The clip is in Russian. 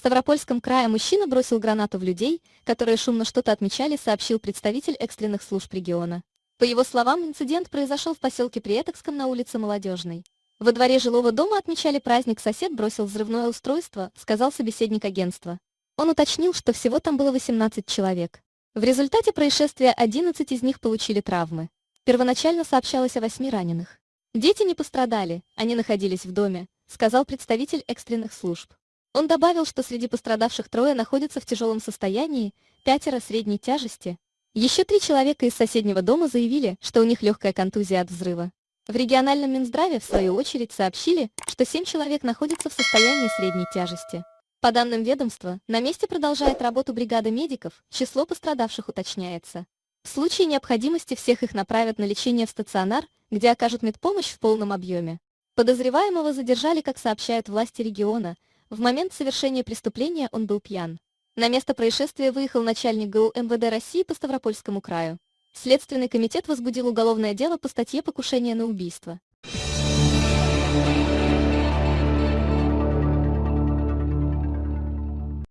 Ставропольском крае мужчина бросил гранату в людей, которые шумно что-то отмечали, сообщил представитель экстренных служб региона. По его словам, инцидент произошел в поселке Приэтокском на улице Молодежной. Во дворе жилого дома отмечали праздник, сосед бросил взрывное устройство, сказал собеседник агентства. Он уточнил, что всего там было 18 человек. В результате происшествия 11 из них получили травмы. Первоначально сообщалось о 8 раненых. Дети не пострадали, они находились в доме, сказал представитель экстренных служб. Он добавил, что среди пострадавших трое находятся в тяжелом состоянии, пятеро средней тяжести. Еще три человека из соседнего дома заявили, что у них легкая контузия от взрыва. В региональном Минздраве, в свою очередь, сообщили, что семь человек находятся в состоянии средней тяжести. По данным ведомства, на месте продолжает работу бригада медиков, число пострадавших уточняется. В случае необходимости всех их направят на лечение в стационар, где окажут медпомощь в полном объеме. Подозреваемого задержали, как сообщают власти региона, в момент совершения преступления он был пьян. На место происшествия выехал начальник ГУ МВД России по Ставропольскому краю. Следственный комитет возбудил уголовное дело по статье «Покушение на убийство».